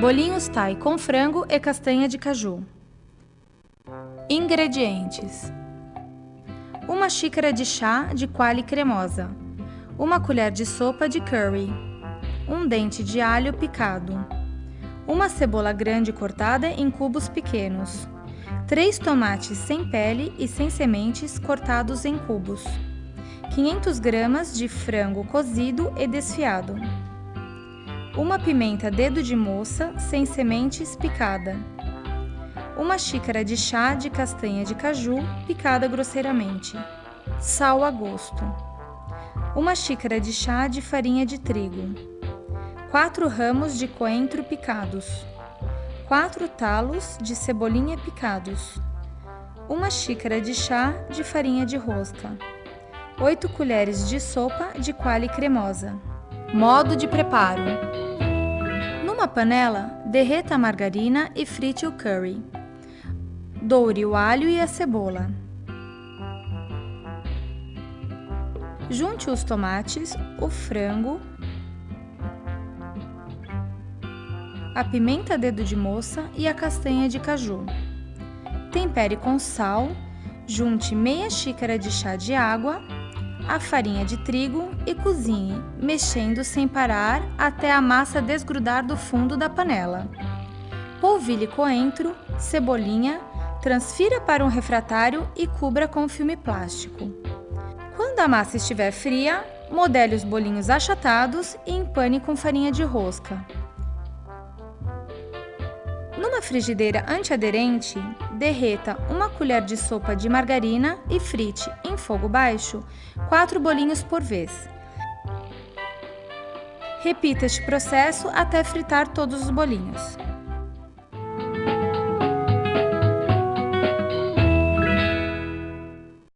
Bolinhos Thai com frango e castanha de caju. Ingredientes: Uma xícara de chá de quale cremosa, uma colher de sopa de curry, um dente de alho picado, uma cebola grande cortada em cubos pequenos, três tomates sem pele e sem sementes cortados em cubos, 500 gramas de frango cozido e desfiado uma pimenta dedo de moça sem sementes picada, uma xícara de chá de castanha de caju picada grosseiramente, sal a gosto, uma xícara de chá de farinha de trigo, quatro ramos de coentro picados, quatro talos de cebolinha picados, uma xícara de chá de farinha de rosca, 8 colheres de sopa de quale cremosa. Modo de preparo: numa panela, derreta a margarina e frite o curry. Doure o alho e a cebola. Junte os tomates, o frango, a pimenta dedo de moça e a castanha de caju. Tempere com sal, junte meia xícara de chá de água a farinha de trigo e cozinhe, mexendo sem parar até a massa desgrudar do fundo da panela. Polvilhe coentro, cebolinha, transfira para um refratário e cubra com filme plástico. Quando a massa estiver fria, modele os bolinhos achatados e empane com farinha de rosca. Frigideira antiaderente, derreta uma colher de sopa de margarina e frite, em fogo baixo, quatro bolinhos por vez. Repita este processo até fritar todos os bolinhos.